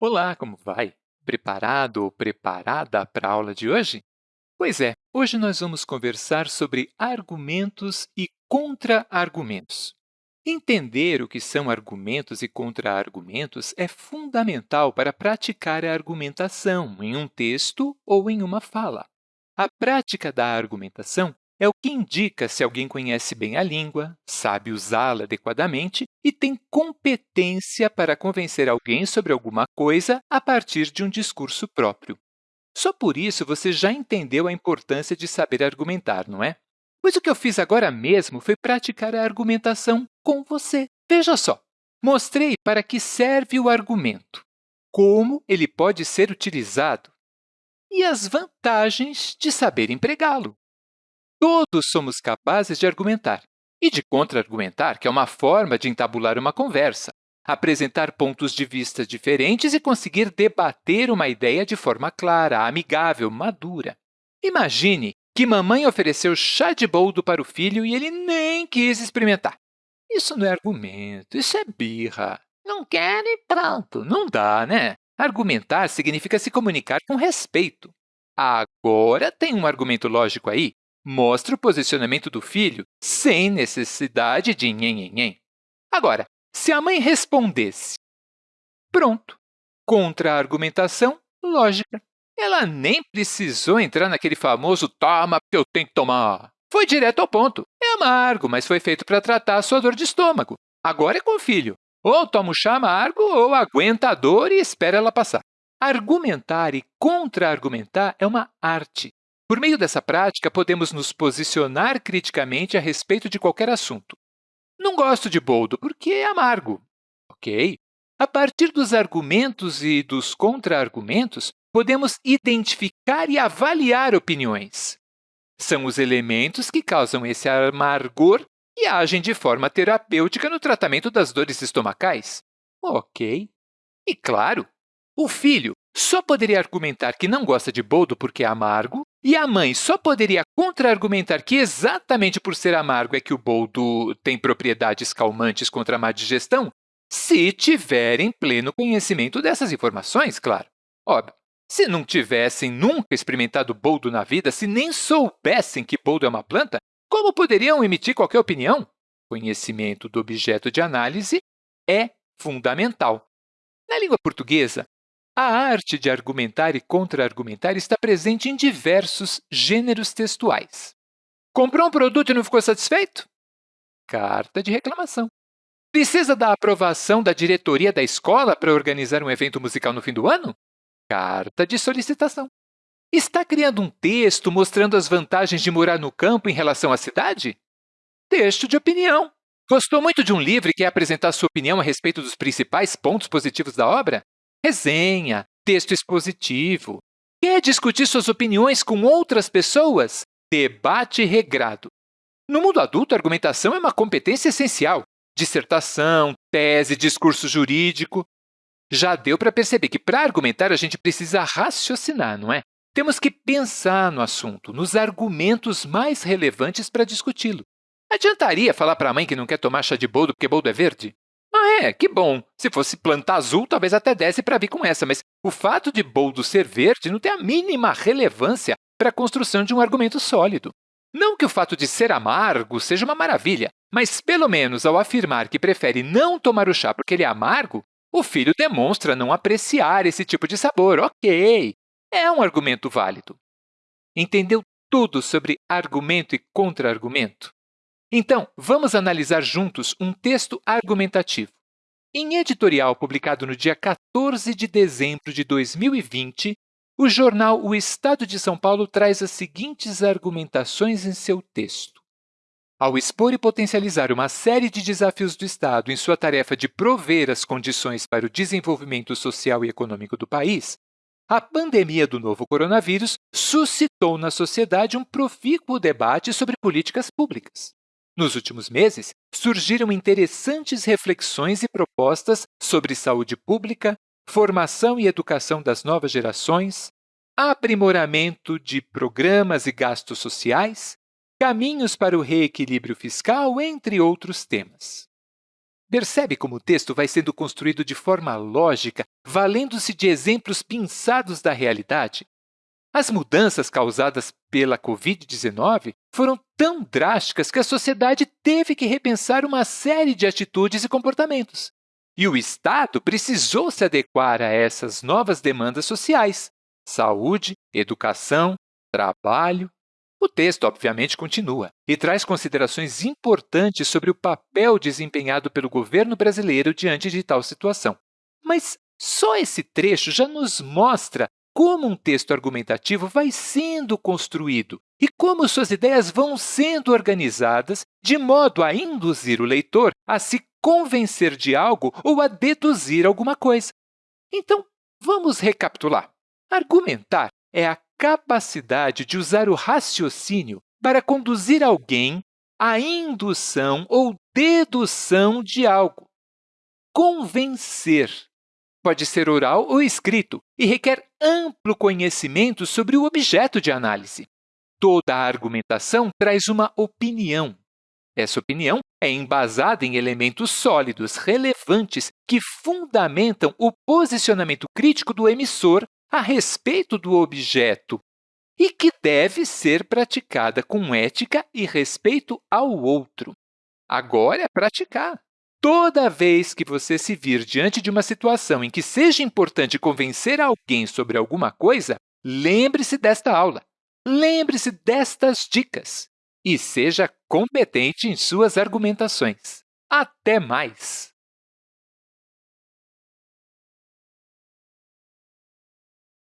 Olá, como vai? Preparado ou preparada para a aula de hoje? Pois é, hoje nós vamos conversar sobre argumentos e contra-argumentos. Entender o que são argumentos e contra-argumentos é fundamental para praticar a argumentação em um texto ou em uma fala. A prática da argumentação é o que indica se alguém conhece bem a língua, sabe usá-la adequadamente e tem competência para convencer alguém sobre alguma coisa a partir de um discurso próprio. Só por isso você já entendeu a importância de saber argumentar, não é? Pois o que eu fiz agora mesmo foi praticar a argumentação com você. Veja só, mostrei para que serve o argumento, como ele pode ser utilizado e as vantagens de saber empregá-lo. Todos somos capazes de argumentar e de contra-argumentar, que é uma forma de entabular uma conversa, apresentar pontos de vista diferentes e conseguir debater uma ideia de forma clara, amigável, madura. Imagine que mamãe ofereceu chá de boldo para o filho e ele nem quis experimentar. Isso não é argumento, isso é birra. Não quer e pronto. Não dá, né? Argumentar significa se comunicar com respeito. Agora tem um argumento lógico aí mostra o posicionamento do filho sem necessidade de nhen, Agora, se a mãe respondesse, pronto, contra-argumentação lógica. Ela nem precisou entrar naquele famoso toma eu tenho que tomar. Foi direto ao ponto. É amargo, mas foi feito para tratar a sua dor de estômago. Agora é com o filho. Ou toma o chá amargo ou aguenta a dor e espera ela passar. Argumentar e contra-argumentar é uma arte. Por meio dessa prática, podemos nos posicionar criticamente a respeito de qualquer assunto. Não gosto de boldo porque é amargo. Ok. A partir dos argumentos e dos contra-argumentos, podemos identificar e avaliar opiniões. São os elementos que causam esse amargor e agem de forma terapêutica no tratamento das dores estomacais. Ok. E, claro, o filho só poderia argumentar que não gosta de boldo porque é amargo e a mãe só poderia contra-argumentar que exatamente por ser amargo é que o boldo tem propriedades calmantes contra a má digestão se tiverem pleno conhecimento dessas informações, claro. Óbvio, se não tivessem nunca experimentado boldo na vida, se nem soubessem que boldo é uma planta, como poderiam emitir qualquer opinião? Conhecimento do objeto de análise é fundamental. Na língua portuguesa, a arte de argumentar e contra-argumentar está presente em diversos gêneros textuais. Comprou um produto e não ficou satisfeito? Carta de reclamação. Precisa da aprovação da diretoria da escola para organizar um evento musical no fim do ano? Carta de solicitação. Está criando um texto mostrando as vantagens de morar no campo em relação à cidade? Texto de opinião. Gostou muito de um livro e quer apresentar sua opinião a respeito dos principais pontos positivos da obra? Resenha, texto expositivo. Quer discutir suas opiniões com outras pessoas? Debate regrado. No mundo adulto, a argumentação é uma competência essencial. Dissertação, tese, discurso jurídico. Já deu para perceber que, para argumentar, a gente precisa raciocinar, não é? Temos que pensar no assunto, nos argumentos mais relevantes para discuti-lo. Adiantaria falar para a mãe que não quer tomar chá de boldo porque boldo é verde? Ah, é, que bom. Se fosse planta azul, talvez até desse para vir com essa, mas o fato de boldo ser verde não tem a mínima relevância para a construção de um argumento sólido. Não que o fato de ser amargo seja uma maravilha, mas, pelo menos, ao afirmar que prefere não tomar o chá porque ele é amargo, o filho demonstra não apreciar esse tipo de sabor. Ok, é um argumento válido. Entendeu tudo sobre argumento e contra-argumento? Então, vamos analisar juntos um texto argumentativo. Em editorial publicado no dia 14 de dezembro de 2020, o jornal O Estado de São Paulo traz as seguintes argumentações em seu texto. Ao expor e potencializar uma série de desafios do Estado em sua tarefa de prover as condições para o desenvolvimento social e econômico do país, a pandemia do novo coronavírus suscitou na sociedade um profícuo debate sobre políticas públicas. Nos últimos meses, surgiram interessantes reflexões e propostas sobre saúde pública, formação e educação das novas gerações, aprimoramento de programas e gastos sociais, caminhos para o reequilíbrio fiscal, entre outros temas. Percebe como o texto vai sendo construído de forma lógica, valendo-se de exemplos pinçados da realidade? As mudanças causadas pela Covid-19 foram tão drásticas que a sociedade teve que repensar uma série de atitudes e comportamentos. E o Estado precisou se adequar a essas novas demandas sociais: saúde, educação, trabalho. O texto, obviamente, continua e traz considerações importantes sobre o papel desempenhado pelo governo brasileiro diante de tal situação. Mas só esse trecho já nos mostra como um texto argumentativo vai sendo construído e como suas ideias vão sendo organizadas de modo a induzir o leitor a se convencer de algo ou a deduzir alguma coisa. Então, vamos recapitular. Argumentar é a capacidade de usar o raciocínio para conduzir alguém à indução ou dedução de algo. Convencer pode ser oral ou escrito e requer amplo conhecimento sobre o objeto de análise. Toda argumentação traz uma opinião. Essa opinião é embasada em elementos sólidos, relevantes, que fundamentam o posicionamento crítico do emissor a respeito do objeto e que deve ser praticada com ética e respeito ao outro. Agora é praticar. Toda vez que você se vir diante de uma situação em que seja importante convencer alguém sobre alguma coisa, lembre-se desta aula. Lembre-se destas dicas e seja competente em suas argumentações. Até mais!